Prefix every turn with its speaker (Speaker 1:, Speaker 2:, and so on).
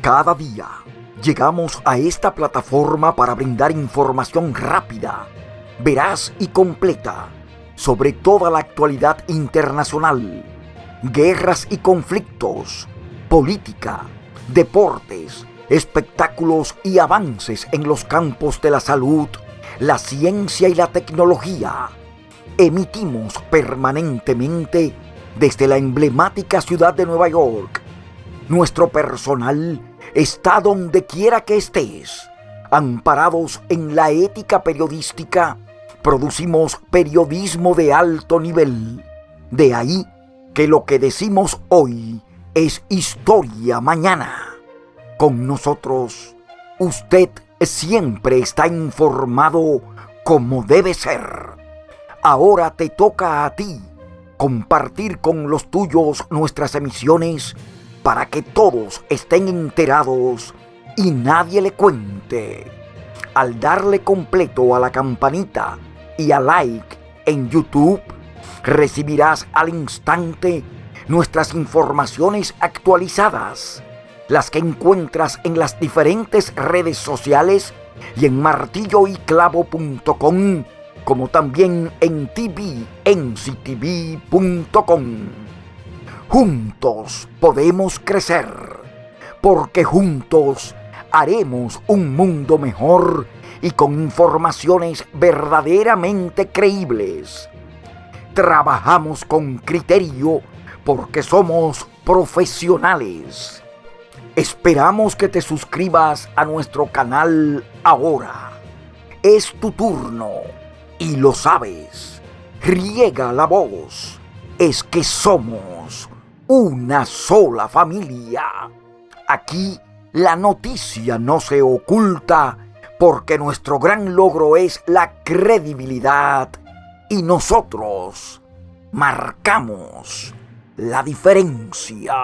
Speaker 1: Cada día llegamos a esta plataforma para brindar información rápida, veraz y completa sobre toda la actualidad internacional, guerras y conflictos, política, deportes, espectáculos y avances en los campos de la salud, la ciencia y la tecnología. Emitimos permanentemente desde la emblemática ciudad de Nueva York. Nuestro personal está donde quiera que estés. Amparados en la ética periodística, producimos periodismo de alto nivel. De ahí que lo que decimos hoy es historia mañana. Con nosotros, usted siempre está informado como debe ser. Ahora te toca a ti compartir con los tuyos nuestras emisiones para que todos estén enterados y nadie le cuente. Al darle completo a la campanita y a like en YouTube, recibirás al instante nuestras informaciones actualizadas, las que encuentras en las diferentes redes sociales y en martilloyclavo.com, como también en tvnctv.com. Juntos podemos crecer, porque juntos haremos un mundo mejor y con informaciones verdaderamente creíbles. Trabajamos con criterio porque somos profesionales. Esperamos que te suscribas a nuestro canal ahora. Es tu turno y lo sabes. Riega la voz. Es que somos una sola familia. Aquí la noticia no se oculta porque nuestro gran logro es la credibilidad y nosotros marcamos la diferencia.